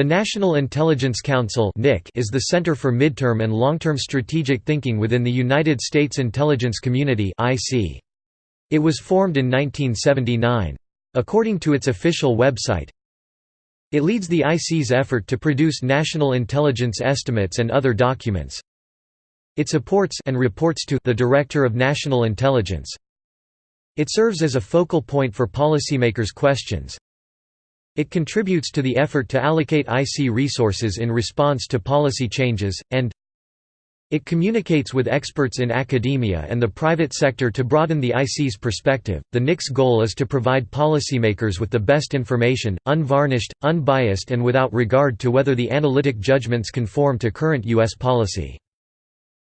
The National Intelligence Council is the center for midterm and long-term strategic thinking within the United States intelligence community It was formed in 1979. According to its official website, it leads the IC's effort to produce national intelligence estimates and other documents. It supports and reports to the Director of National Intelligence. It serves as a focal point for policymakers' questions. It contributes to the effort to allocate IC resources in response to policy changes, and it communicates with experts in academia and the private sector to broaden the IC's perspective. The NIC's goal is to provide policymakers with the best information, unvarnished, unbiased, and without regard to whether the analytic judgments conform to current U.S. policy.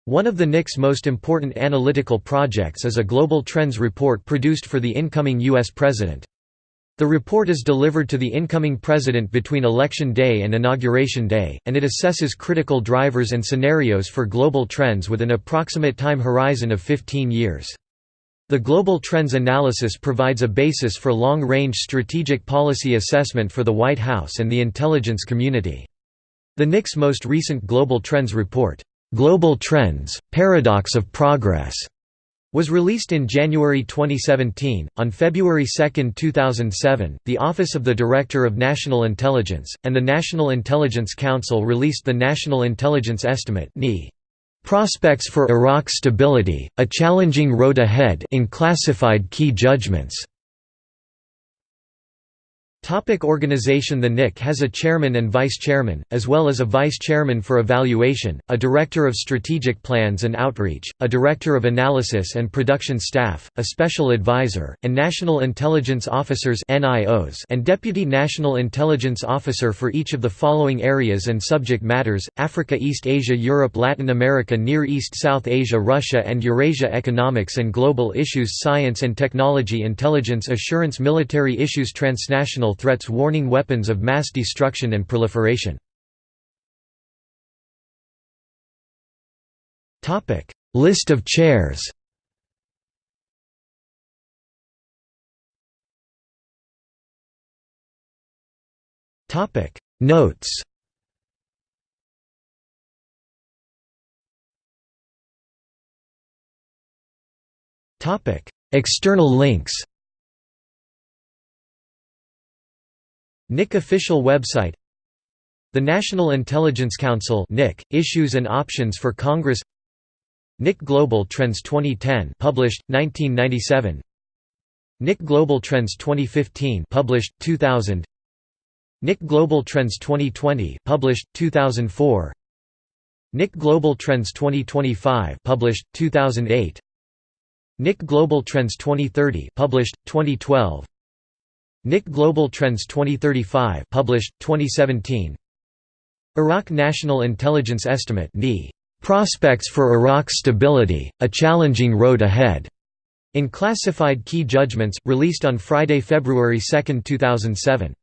One of the NIC's most important analytical projects is a Global Trends report produced for the incoming U.S. President. The report is delivered to the incoming president between Election Day and Inauguration Day, and it assesses critical drivers and scenarios for global trends with an approximate time horizon of 15 years. The Global Trends analysis provides a basis for long-range strategic policy assessment for the White House and the intelligence community. The NIC's most recent Global Trends report, "'Global Trends – Paradox of Progress' was released in January 2017. On February 2, 2007, the Office of the Director of National Intelligence and the National Intelligence Council released the National Intelligence Estimate (NIE). Prospects for Iraq's Stability: A Challenging Road Ahead Unclassified Key Judgments. Topic organization The NIC has a chairman and vice-chairman, as well as a vice-chairman for evaluation, a director of strategic plans and outreach, a director of analysis and production staff, a special advisor, and national intelligence officers and deputy national intelligence officer for each of the following areas and subject matters, Africa East Asia Europe Latin America Near East South Asia Russia and Eurasia Economics and global issues Science and technology Intelligence assurance Military issues Transnational threats warning weapons of mass destruction and proliferation. List of chairs Notes External links NIC official website. The National Intelligence Council NIC, Issues and Options for Congress. NIC Global Trends 2010 published, 1997 NIC Global Trends 2015 published, 2000 NIC Global Trends 2020 published, 2004 NIC Global Trends 2025 published, 2008 NIC Global Trends 2030 published, 2012 NIC Global Trends 2035 published, 2017 Iraq National Intelligence Estimate Prospects for Iraq's Stability, A Challenging Road Ahead", Unclassified Key Judgments, released on Friday, February 2, 2007.